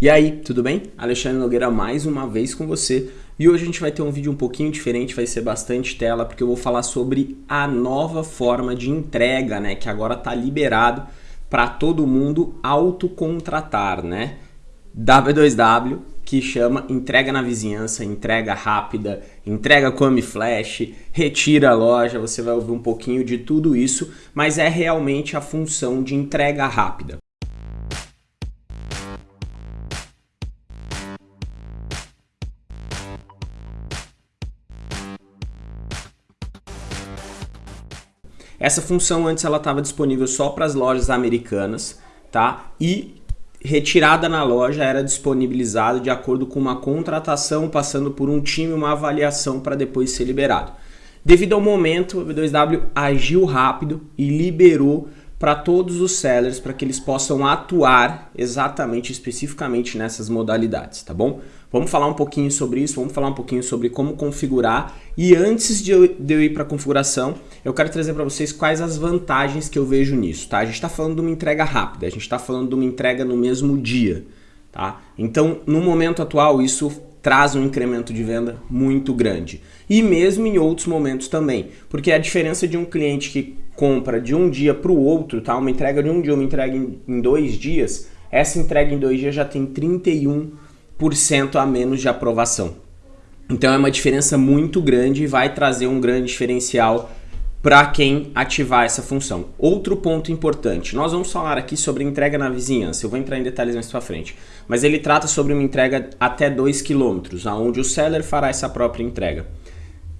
E aí, tudo bem? Alexandre Nogueira mais uma vez com você. E hoje a gente vai ter um vídeo um pouquinho diferente, vai ser bastante tela, porque eu vou falar sobre a nova forma de entrega, né, que agora está liberado para todo mundo autocontratar, né? W2W, que chama entrega na vizinhança, entrega rápida, entrega come flash, retira a loja, você vai ouvir um pouquinho de tudo isso, mas é realmente a função de entrega rápida. Essa função antes ela estava disponível só para as lojas americanas, tá? E retirada na loja era disponibilizada de acordo com uma contratação, passando por um time, uma avaliação para depois ser liberado. Devido ao momento, o B2W agiu rápido e liberou para todos os sellers para que eles possam atuar exatamente, especificamente nessas modalidades, tá bom? Vamos falar um pouquinho sobre isso, vamos falar um pouquinho sobre como configurar e antes de eu, de eu ir para a configuração, eu quero trazer para vocês quais as vantagens que eu vejo nisso, tá? A gente está falando de uma entrega rápida, a gente está falando de uma entrega no mesmo dia, tá? Então, no momento atual, isso traz um incremento de venda muito grande. E mesmo em outros momentos também, porque a diferença de um cliente que compra de um dia para o outro, tá? Uma entrega de um dia, uma entrega em, em dois dias, essa entrega em dois dias já tem 31% a menos de aprovação. Então é uma diferença muito grande e vai trazer um grande diferencial para quem ativar essa função. Outro ponto importante, nós vamos falar aqui sobre entrega na vizinhança, eu vou entrar em detalhes mais para frente, mas ele trata sobre uma entrega até 2 km, onde o seller fará essa própria entrega.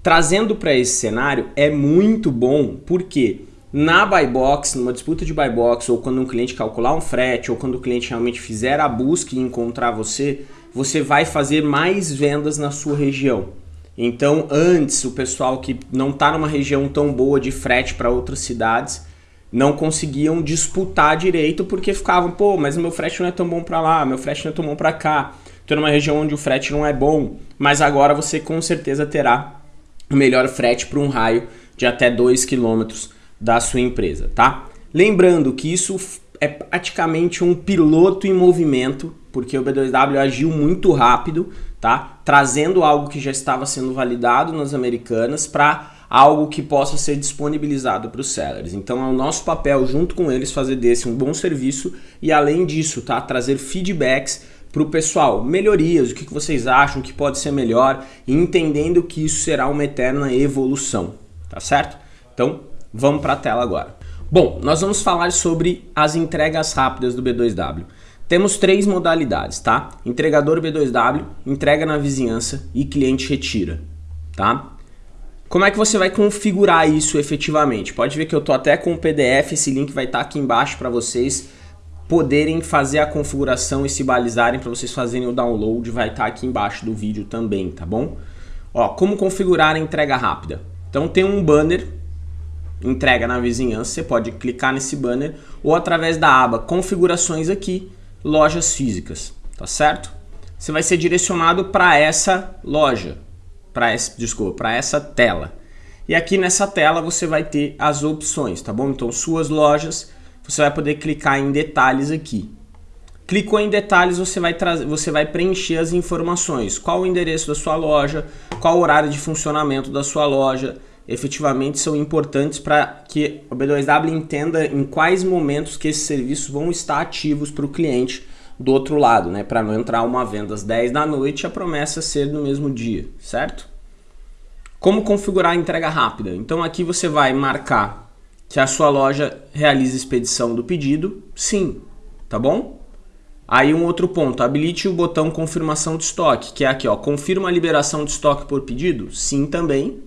Trazendo para esse cenário é muito bom, porque na buy box, numa disputa de buy box, ou quando um cliente calcular um frete, ou quando o cliente realmente fizer a busca e encontrar você, você vai fazer mais vendas na sua região. Então, antes, o pessoal que não está numa região tão boa de frete para outras cidades, não conseguiam disputar direito porque ficavam, pô, mas o meu frete não é tão bom para lá, meu frete não é tão bom para cá. Estou numa região onde o frete não é bom, mas agora você com certeza terá o melhor frete para um raio de até 2 quilômetros da sua empresa, tá? Lembrando que isso é praticamente um piloto em movimento, porque o B2W agiu muito rápido, tá? Trazendo algo que já estava sendo validado nas americanas para algo que possa ser disponibilizado para os sellers. Então é o nosso papel, junto com eles, fazer desse um bom serviço e além disso, tá? Trazer feedbacks para o pessoal, melhorias, o que vocês acham que pode ser melhor entendendo que isso será uma eterna evolução, tá certo? Então, Vamos para a tela agora. Bom, nós vamos falar sobre as entregas rápidas do B2W. Temos três modalidades, tá? Entregador B2W, entrega na vizinhança e cliente retira, tá? Como é que você vai configurar isso efetivamente? Pode ver que eu tô até com o PDF, esse link vai estar tá aqui embaixo para vocês poderem fazer a configuração e se balizarem para vocês fazerem o download, vai estar tá aqui embaixo do vídeo também, tá bom? Ó, como configurar a entrega rápida? Então tem um banner entrega na vizinhança, você pode clicar nesse banner ou através da aba configurações aqui, lojas físicas, tá certo? Você vai ser direcionado para essa loja, para desculpa, para essa tela. E aqui nessa tela você vai ter as opções, tá bom? Então suas lojas, você vai poder clicar em detalhes aqui. Clicou em detalhes, você vai, você vai preencher as informações. Qual o endereço da sua loja, qual o horário de funcionamento da sua loja, efetivamente são importantes para que o B2W entenda em quais momentos que esses serviços vão estar ativos para o cliente do outro lado, né? Para não entrar uma venda às 10 da noite e a promessa ser no mesmo dia, certo? Como configurar a entrega rápida? Então aqui você vai marcar que a sua loja realiza expedição do pedido, sim, tá bom? Aí um outro ponto, habilite o botão confirmação de estoque, que é aqui, ó, confirma a liberação de estoque por pedido, sim também,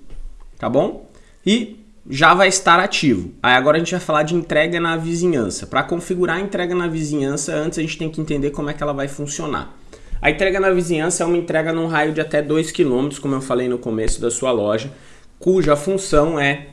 tá bom? E já vai estar ativo. Aí agora a gente vai falar de entrega na vizinhança. Para configurar a entrega na vizinhança, antes a gente tem que entender como é que ela vai funcionar. A entrega na vizinhança é uma entrega num raio de até 2 km, como eu falei no começo da sua loja, cuja função é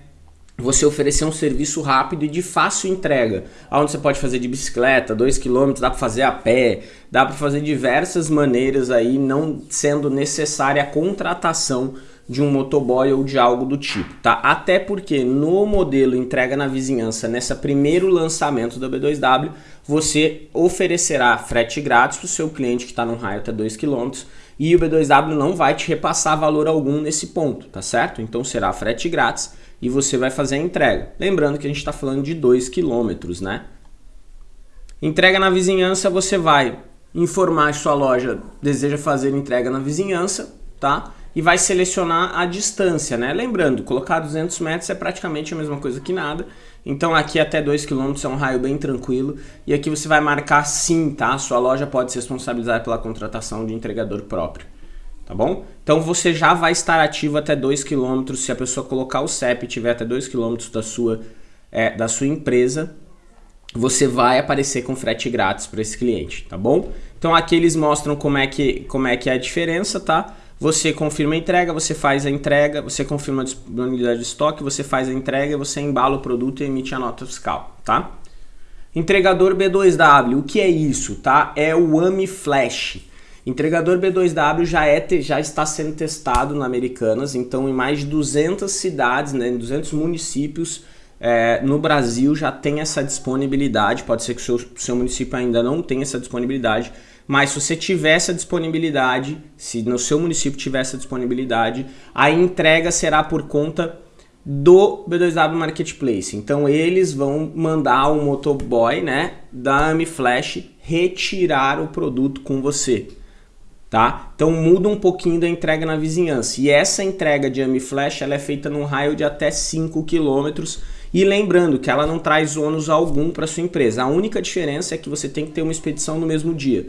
você oferecer um serviço rápido e de fácil entrega, onde você pode fazer de bicicleta, 2 km, dá para fazer a pé, dá para fazer diversas maneiras aí, não sendo necessária a contratação de um motoboy ou de algo do tipo, tá? Até porque no modelo entrega na vizinhança, nessa primeiro lançamento da B2W, você oferecerá frete grátis para o seu cliente que está num raio até 2 km e o B2W não vai te repassar valor algum nesse ponto, tá certo? Então será frete grátis e você vai fazer a entrega. Lembrando que a gente está falando de 2 km, né? Entrega na vizinhança, você vai informar que sua loja deseja fazer entrega na vizinhança, tá? E vai selecionar a distância, né? Lembrando, colocar 200 metros é praticamente a mesma coisa que nada. Então aqui até 2 km é um raio bem tranquilo. E aqui você vai marcar sim, tá? Sua loja pode se responsabilizar pela contratação de entregador próprio, tá bom? Então você já vai estar ativo até 2 km se a pessoa colocar o CEP e tiver até 2 km da sua, é, da sua empresa, você vai aparecer com frete grátis para esse cliente, tá bom? Então aqui eles mostram como é que, como é, que é a diferença, tá? Você confirma a entrega, você faz a entrega, você confirma a disponibilidade de estoque, você faz a entrega, você embala o produto e emite a nota fiscal, tá? Entregador B2W, o que é isso, tá? É o AMI Flash. Entregador B2W já, é, já está sendo testado na Americanas, então em mais de 200 cidades, né, em 200 municípios, é, no Brasil já tem essa disponibilidade, pode ser que o seu, seu município ainda não tenha essa disponibilidade, mas se você tiver essa disponibilidade, se no seu município tiver essa disponibilidade, a entrega será por conta do B2W Marketplace. Então eles vão mandar o motoboy, né, da AmiFlash retirar o produto com você. Tá? Então muda um pouquinho da entrega na vizinhança. E essa entrega de AmiFlash ela é feita num raio de até 5 quilômetros e lembrando que ela não traz ônus algum para sua empresa. A única diferença é que você tem que ter uma expedição no mesmo dia,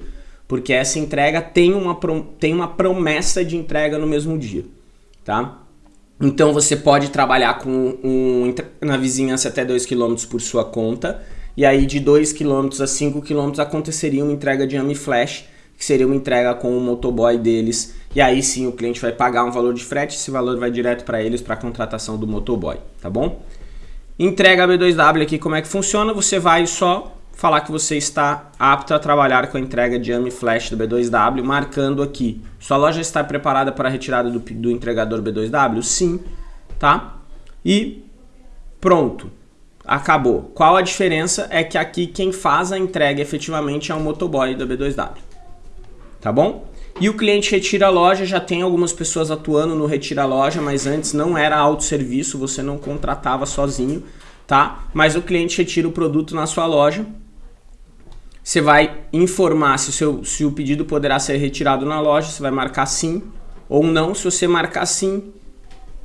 porque essa entrega tem uma, tem uma promessa de entrega no mesmo dia, tá? Então você pode trabalhar com um, na vizinhança até 2 km por sua conta, e aí de 2 km a 5 km aconteceria uma entrega de AMI Flash, que seria uma entrega com o motoboy deles, e aí sim o cliente vai pagar um valor de frete, esse valor vai direto para eles para a contratação do motoboy, tá bom? Entrega B2W aqui, como é que funciona? Você vai só falar que você está apto a trabalhar com a entrega de AMI Flash do B2W, marcando aqui. Sua loja está preparada para a retirada do, do entregador B2W? Sim, tá? E pronto, acabou. Qual a diferença? É que aqui quem faz a entrega efetivamente é o motoboy do B2W, tá bom? E o cliente retira a loja, já tem algumas pessoas atuando no retira a loja, mas antes não era autosserviço, você não contratava sozinho, tá? Mas o cliente retira o produto na sua loja, você vai informar se o, seu, se o pedido poderá ser retirado na loja, você vai marcar sim ou não. Se você marcar sim,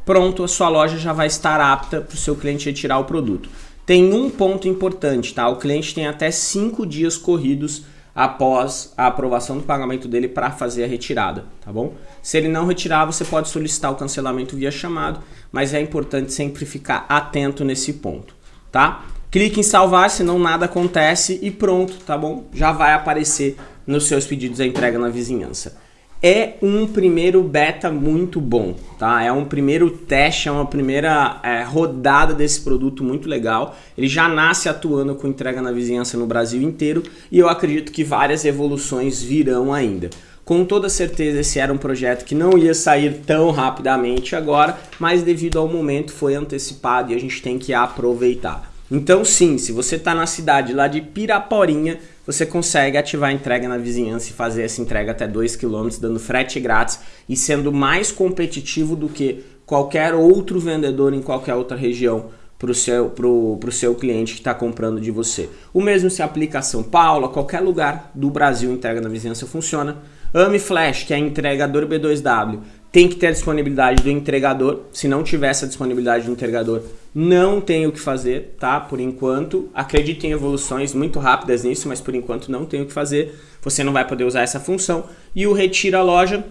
pronto, a sua loja já vai estar apta para o seu cliente retirar o produto. Tem um ponto importante, tá? O cliente tem até cinco dias corridos após a aprovação do pagamento dele para fazer a retirada, tá bom? Se ele não retirar, você pode solicitar o cancelamento via chamado, mas é importante sempre ficar atento nesse ponto, tá? Clique em salvar, senão nada acontece e pronto, tá bom? Já vai aparecer nos seus pedidos a entrega na vizinhança é um primeiro beta muito bom, tá? É um primeiro teste, é uma primeira é, rodada desse produto muito legal. Ele já nasce atuando com entrega na vizinhança no Brasil inteiro e eu acredito que várias evoluções virão ainda. Com toda certeza esse era um projeto que não ia sair tão rapidamente agora, mas devido ao momento foi antecipado e a gente tem que aproveitar. Então sim, se você está na cidade lá de Piraporinha, você consegue ativar a entrega na vizinhança e fazer essa entrega até 2 km, dando frete grátis e sendo mais competitivo do que qualquer outro vendedor em qualquer outra região para o seu, pro, pro seu cliente que está comprando de você. O mesmo se aplica a São Paulo, a qualquer lugar do Brasil, entrega na vizinhança funciona. Ame Flash, que é entregador B2W, tem que ter a disponibilidade do entregador. Se não tiver essa disponibilidade do entregador, não tem o que fazer, tá? Por enquanto, acredite em evoluções muito rápidas nisso, mas por enquanto não tem o que fazer. Você não vai poder usar essa função. E o retira loja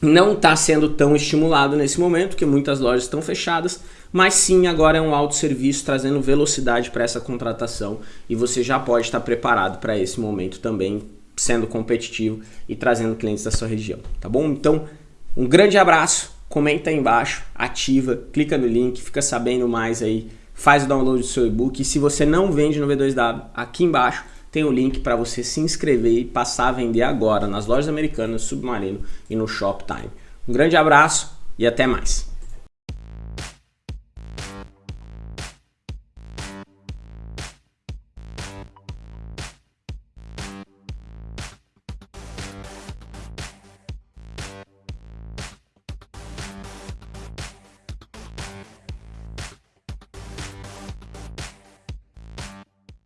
não está sendo tão estimulado nesse momento, porque muitas lojas estão fechadas, mas sim agora é um autosserviço trazendo velocidade para essa contratação e você já pode estar preparado para esse momento também, sendo competitivo e trazendo clientes da sua região, tá bom? Então, um grande abraço, comenta aí embaixo, ativa, clica no link, fica sabendo mais aí, faz o download do seu e-book. E se você não vende no V2W, aqui embaixo tem o link para você se inscrever e passar a vender agora nas lojas americanas, Submarino e no Shoptime. Um grande abraço, e até mais.